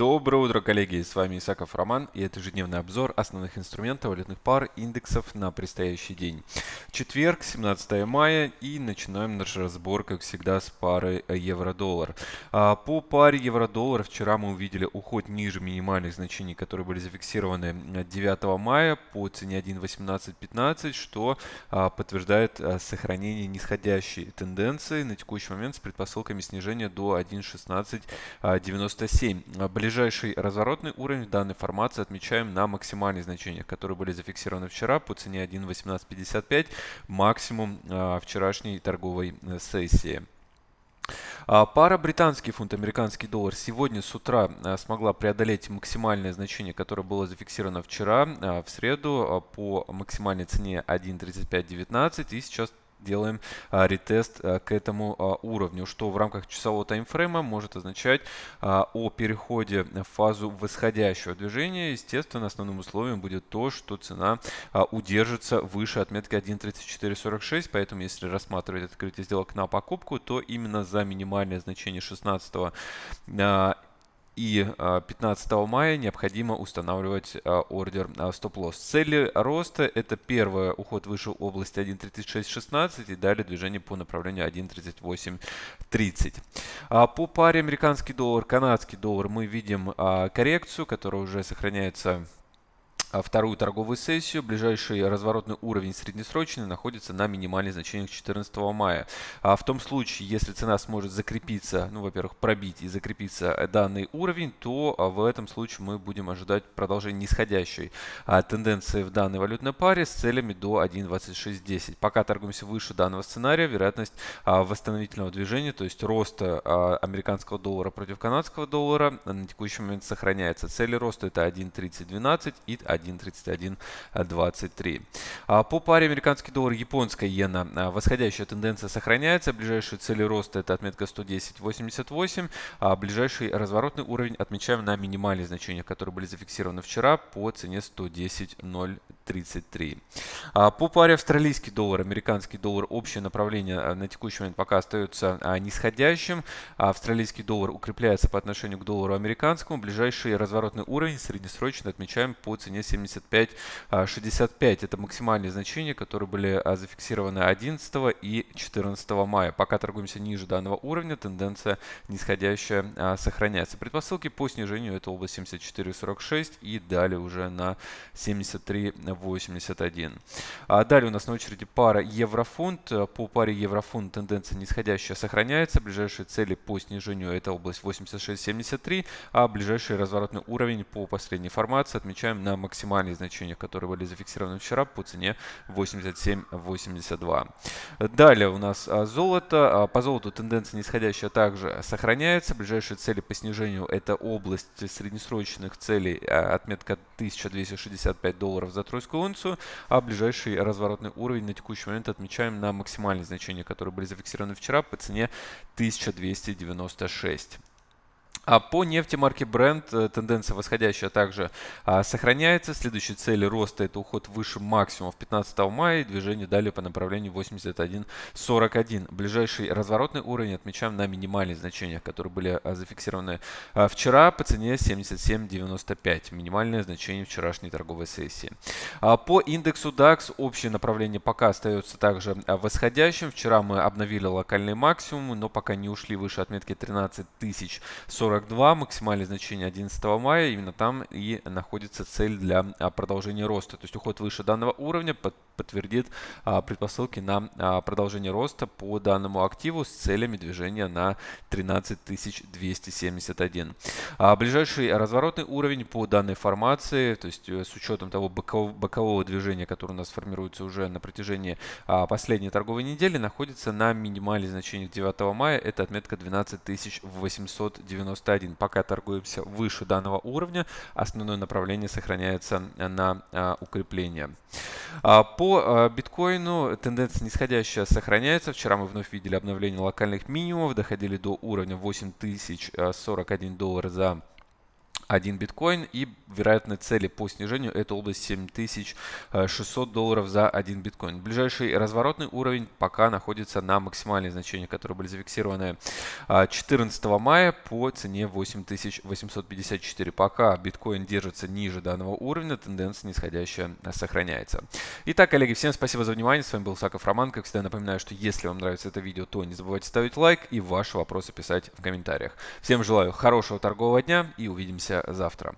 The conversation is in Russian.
Доброе утро, коллеги! С вами Исаков Роман и это ежедневный обзор основных инструментов валютных пар индексов на предстоящий день. Четверг, 17 мая и начинаем наш разбор, как всегда, с пары евро-доллар. А, по паре евро-доллар вчера мы увидели уход ниже минимальных значений, которые были зафиксированы 9 мая по цене 1.1815, что а, подтверждает а, сохранение нисходящей тенденции на текущий момент с предпосылками снижения до 1.1697 ближайший разворотный уровень данной формации отмечаем на максимальных значениях, которые были зафиксированы вчера по цене 1.1855, максимум а, вчерашней торговой э, сессии. А, пара британский фунт, американский доллар сегодня с утра а, смогла преодолеть максимальное значение, которое было зафиксировано вчера, в среду по максимальной цене 1.3519 и сейчас делаем а, ретест а, к этому а, уровню, что в рамках часового таймфрейма может означать о переходе в фазу восходящего движения. Естественно, основным условием будет то, что цена удержится выше отметки 1.3446, поэтому если рассматривать открытие сделок на покупку, то именно за минимальное значение 16 а, и 15 а, мая необходимо устанавливать а, ордер а, стоп-лосс. Цели роста – это первое, уход выше области 1.3616 и далее движение по направлению 1.3830. По паре американский доллар, канадский доллар мы видим коррекцию, которая уже сохраняется вторую торговую сессию. Ближайший разворотный уровень среднесрочный находится на минимальных значениях 14 мая. А в том случае, если цена сможет закрепиться, ну, во-первых, пробить и закрепиться данный уровень, то а, в этом случае мы будем ожидать продолжения нисходящей а, тенденции в данной валютной паре с целями до 1.2610. Пока торгуемся выше данного сценария, вероятность восстановительного движения, то есть роста американского доллара против канадского доллара на текущий момент сохраняется. Цели роста это 1.3012 и 1. 1.3123. А по паре американский доллар, японская иена а восходящая тенденция сохраняется. Ближайшие цели роста это отметка 110.88, а ближайший разворотный уровень отмечаем на минимальные значения которые были зафиксированы вчера по цене 110.03. 33. А, по паре австралийский доллар, американский доллар, общее направление э, на текущий момент пока остается а, нисходящим. А австралийский доллар укрепляется по отношению к доллару американскому. Ближайший разворотный уровень среднесрочно отмечаем по цене 75.65. Это максимальные значения, которые были зафиксированы 11 и 14 мая. Пока торгуемся ниже данного уровня, тенденция нисходящая сохраняется. Предпосылки по снижению это область 74.46 и далее уже на 73 73.81. Далее у нас на очереди пара еврофунт. По паре еврофунт тенденция нисходящая сохраняется. Ближайшие цели по снижению это область 86.73, а ближайший разворотный уровень по последней формации отмечаем на максимальных значениях, которые были зафиксированы вчера по цене 87.82. Далее у нас а, золото. А, по золоту тенденция нисходящая также сохраняется. Ближайшие цели по снижению это область среднесрочных целей, а, отметка 1265 долларов за тройскую унцию, а ближайший разворотный уровень на текущий момент отмечаем на максимальные значения, которые были зафиксированы вчера по цене 1296. А по нефти марки Brent э, тенденция восходящая также а, сохраняется. Следующие цели роста это уход выше максимумов 15 мая и движение далее по направлению 81.41. Ближайший разворотный уровень отмечаем на минимальных значениях, которые были а, зафиксированы а, вчера по цене 77.95. Минимальное значение вчерашней торговой сессии. А, по индексу DAX общее направление пока остается также а, восходящим. Вчера мы обновили локальные максимумы, но пока не ушли выше отметки 13 тысяч 42, максимальное значение 11 мая, именно там и находится цель для а, продолжения роста. То есть уход выше данного уровня подтвердит а, предпосылки на а, продолжение роста по данному активу с целями движения на 13271. Ближайший разворотный уровень по данной формации, то есть э, с учетом того бокового, движения, которое у нас формируется уже на протяжении последней торговой недели, находится на минимальных значениях 9 мая. Это отметка 12890 91. Пока торгуемся выше данного уровня, основное направление сохраняется на а, укрепление. А, по а, биткоину тенденция нисходящая сохраняется. Вчера мы вновь видели обновление локальных минимумов, доходили до уровня 8041 доллар за 1 биткоин и вероятные цели по снижению это область 7600 долларов за 1 биткоин. Ближайший разворотный уровень пока находится на максимальные значения, которые были зафиксированы 14 мая по цене 8854. Пока биткоин держится ниже данного уровня, тенденция нисходящая сохраняется. Итак, коллеги, всем спасибо за внимание. С вами был Саков Роман. Как всегда напоминаю, что если вам нравится это видео, то не забывайте ставить лайк и ваши вопросы писать в комментариях. Всем желаю хорошего торгового дня и увидимся завтра.